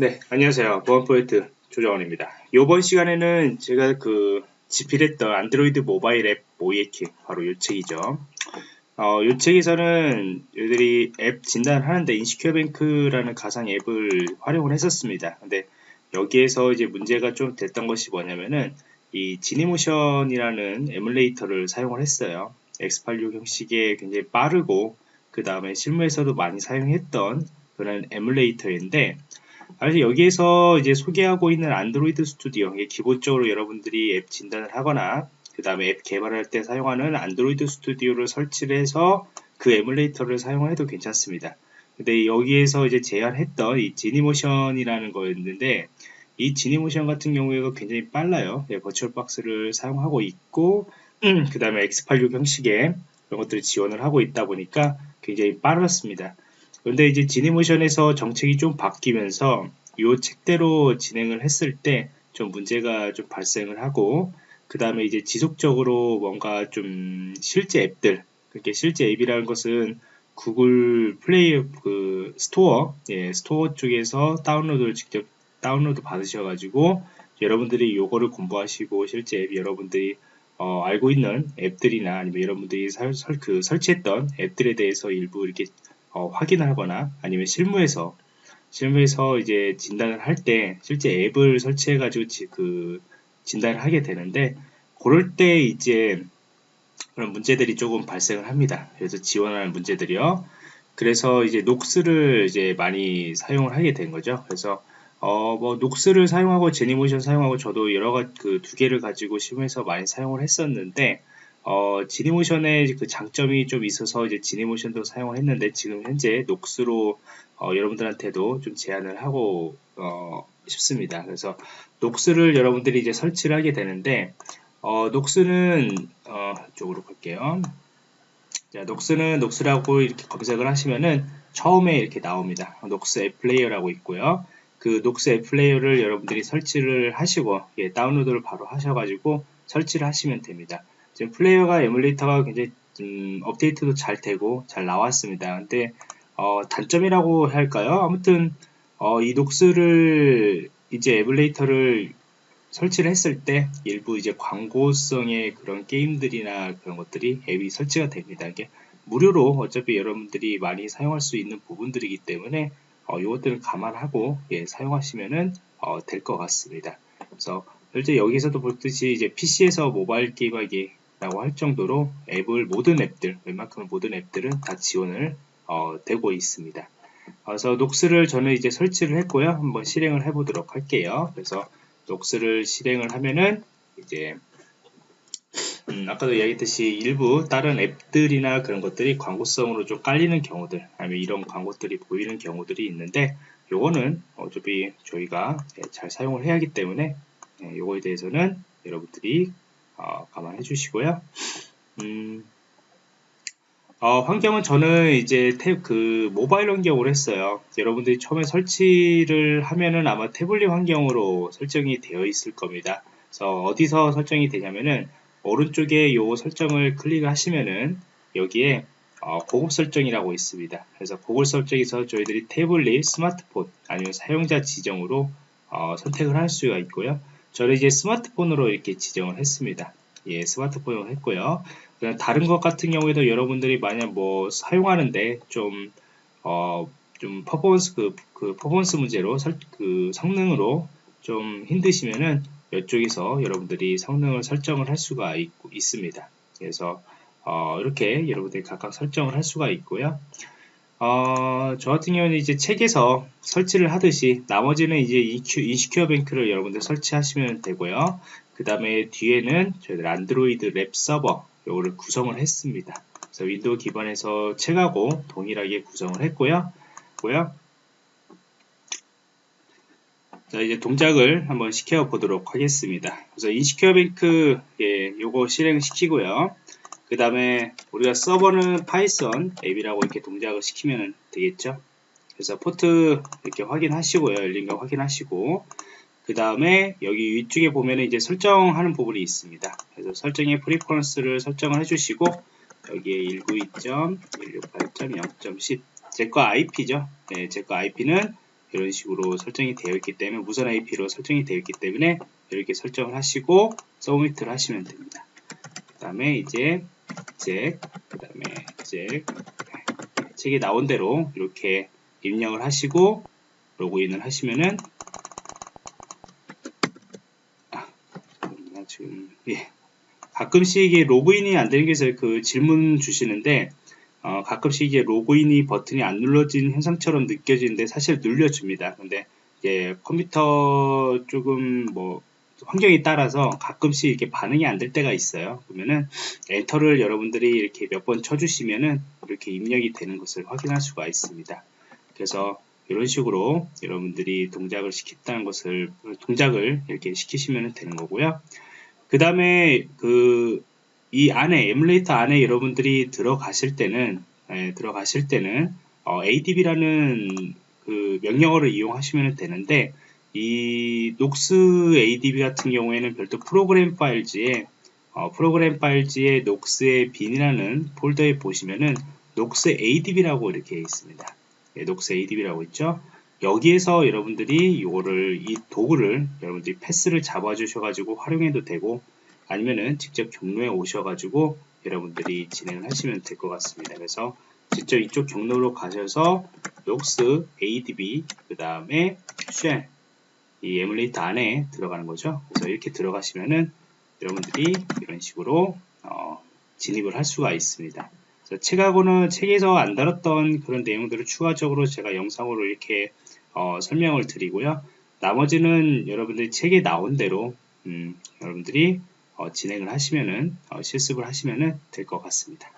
네, 안녕하세요. 보안 프로젝트 조정원입니다. 이번 시간에는 제가 그 집필했던 안드로이드 모바일 앱 모의해킹 바로 이 책이죠. 어, 이 책에서는 얘들이 앱 진단하는데 InsecureBank라는 가상 앱을 활용을 했었습니다. 근데 여기에서 이제 문제가 좀 됐던 것이 뭐냐면은 이 Genymotion이라는 에뮬레이터를 사용을 했어요. X86 형식의 굉장히 빠르고 그 다음에 실무에서도 많이 사용했던 그런 에뮬레이터인데 사실 여기에서 이제 소개하고 있는 Android Studio 기본적으로 여러분들이 앱 진단을 하거나 그 다음에 앱 개발할 때 사용하는 Android Studio를 설치를 해서 그 에뮬레이터를 사용해도 괜찮습니다. 근데 여기에서 이제 제안했던 이 Genymotion이라는 거였는데 이 Genymotion 같은 경우에가 굉장히 빨라요. 예, 버추얼 박스를 사용하고 있고 음, 그 다음에 X86 형식의 그런 것들을 지원을 하고 있다 보니까 굉장히 빠르습니다. 그런데 이제 지니모션에서 정책이 좀 바뀌면서 이 책대로 진행을 했을 때 좀 문제가 좀 발생을 하고 그 다음에 이제 지속적으로 뭔가 좀 실제 앱들 그렇게 실제 앱이라는 것은 구글 플레이 그 스토어 예, 스토어 쪽에서 다운로드를 직접 다운로드 받으셔가지고 여러분들이 요거를 공부하시고 실제 앱 여러분들이 어, 알고 있는 앱들이나 아니면 여러분들이 설, 설, 그 설치했던 앱들에 대해서 일부 이렇게 어, 확인을 하거나 아니면 실무에서 실무에서 이제 진단을 할 때 실제 앱을 설치해 가지고 그 진단을 하게 되는데 그럴 때 이제 그런 문제들이 조금 발생을 합니다. 그래서 지원하는 문제들이요. 그래서 이제 녹스를 이제 많이 사용을 하게 된 거죠. 그래서 어, 뭐, 녹스를 사용하고 제니모션 사용하고 저도 여러 가지 그 두 개를 가지고 실무에서 많이 사용을 했었는데, 어, 지니모션의 그 장점이 좀 있어서 이제 지니모션도 사용을 했는데 지금 현재 녹스로 어, 여러분들한테도 좀 제안을 하고 어, 싶습니다. 그래서 녹스를 여러분들이 이제 설치를 하게 되는데 어, 녹스는 어, 이쪽으로 갈게요. 자, 녹스는 녹스라고 이렇게 검색을 하시면은 처음에 이렇게 나옵니다. Nox App Player라고 있고요. 그 Nox App Player를 여러분들이 설치를 하시고 예, 다운로드를 바로 하셔가지고 설치를 하시면 됩니다. 지금 플레이어가 에뮬레이터가 굉장히 음, 업데이트도 잘 되고 잘 나왔습니다. 근데 어, 단점이라고 할까요? 아무튼 어, 이 Nox를 이제 에뮬레이터를 설치를 했을 때 일부 이제 광고성의 그런 게임들이나 그런 것들이 앱이 설치가 됩니다. 이게 무료로 어차피 여러분들이 많이 사용할 수 있는 부분들이기 때문에 어, 이것들을 감안하고 예, 사용하시면은 어, 될 것 같습니다. 그래서 실제 여기서도 볼듯이 이제 PC에서 모바일 게임하기 라고 할 정도로 앱을 모든 앱들 웬만큼 모든 앱들은 다 지원을 어, 되고 있습니다. 그래서 녹스를 저는 이제 설치를 했고요. 한번 실행을 해 보도록 할게요. 그래서 녹스를 실행을 하면은 이제 음, 아까도 이야기했듯이 일부 다른 앱들이나 그런 것들이 광고성으로 좀 깔리는 경우들 아니면 이런 광고들이 보이는 경우들이 있는데 요거는 어차피 저희가 잘 사용을 해야 하기 때문에 예, 요거에 대해서는 여러분들이 어, 감안해 주시고요. 음, 어, 환경은 저는 이제 탭, 그 모바일 환경으로 했어요. 여러분들이 처음에 설치를 하면은 아마 태블릿 환경으로 설정이 되어 있을 겁니다. 그래서 어디서 설정이 되냐면은 오른쪽에 요 설정을 클릭하시면은 여기에 어, 고급 설정이라고 있습니다. 그래서 고급 설정에서 저희들이 태블릿, 스마트폰 아니면 사용자 지정으로 어, 선택을 할 수가 있고요. 저는 이제 스마트폰으로 이렇게 지정을 했습니다. 예, 스마트폰으로 했고요. 다른 것 같은 경우에도 여러분들이 만약 뭐 사용하는데 좀, 어, 좀 퍼포먼스, 그, 그 퍼포먼스 문제로, 설, 그 성능으로 좀 힘드시면은 이쪽에서 여러분들이 성능을 설정을 할 수가 있, 있습니다. 그래서, 어, 이렇게 여러분들이 각각 설정을 할 수가 있고요. 어, 저 같은 경우는 이제 책에서 설치를 하듯이 나머지는 이제 InsecureBank를 여러분들 설치하시면 되고요. 그 다음에 뒤에는 저희들 안드로이드 Lab 서버 요거를 구성을 했습니다. 그래서 윈도우 기반에서 책하고 동일하게 구성을 했고요. 고요. 자 이제 동작을 한번 시켜 보도록 하겠습니다. 그래서 InsecureBank 예, 요거 실행시키고요. 그 다음에 우리가 서버는 Python 앱이라고 이렇게 동작을 시키면 되겠죠? 그래서 포트 이렇게 확인하시고요. 열린 거 확인하시고. 그 다음에 여기 위쪽에 보면 이제 설정하는 부분이 있습니다. 그래서 설정의 Preference를 설정을 해주시고 여기에 192.168.0.10 제거 IP죠? 네, 제거 IP는 이런 식으로 설정이 되어 있기 때문에 무선 IP로 설정이 되어 있기 때문에 이렇게 설정을 하시고 서브미트를 하시면 됩니다. 그 다음에 이제 잭, 그 다음에 잭, 책에 나온 대로 이렇게 입력을 하시고 로그인을 하시면은 아, 나 지금 예. 가끔씩 이게 로그인이 안 되는 게 있어요. 그 질문 주시는데 어, 가끔씩 이게 로그인이 버튼이 안 눌러진 현상처럼 느껴지는데 사실 눌려줍니다. 근데 이제 컴퓨터 조금 뭐 환경에 따라서 가끔씩 이렇게 반응이 안 될 때가 있어요. 그러면은 엔터를 여러분들이 이렇게 몇 번 쳐주시면은 이렇게 입력이 되는 것을 확인할 수가 있습니다. 그래서 이런 식으로 여러분들이 동작을 시켰다는 것을 동작을 이렇게 시키시면 되는 거고요. 그 다음에 그 이 안에 에뮬레이터 안에 여러분들이 들어가실 때는 예, 들어가실 때는 어, adb라는 그 명령어를 이용하시면 되는데 이 Nox adb 같은 경우에는 별도 프로그램 파일즈에 어, 프로그램 파일즈에 녹스의 빈이라는 폴더에 보시면은 Nox adb라고 이렇게 있습니다. 예, 녹스 adb라고 있죠. 여기에서 여러분들이 이거를 이 도구를 여러분들이 패스를 잡아 주셔 가지고 활용해도 되고 아니면은 직접 경로에 오셔 가지고 여러분들이 진행을 하시면 될 것 같습니다. 그래서 직접 이쪽 경로로 가셔서 녹스 adb 그 다음에 shell 이 에뮬레이터 안에 들어가는 거죠. 그래서 이렇게 들어가시면은 여러분들이 이런 식으로 어, 진입을 할 수가 있습니다. 책하고는 책에서 안 다뤘던 그런 내용들을 추가적으로 제가 영상으로 이렇게 어, 설명을 드리고요. 나머지는 여러분들이 책에 나온 대로 음, 여러분들이 어, 진행을 하시면은 어, 실습을 하시면은 될 것 같습니다.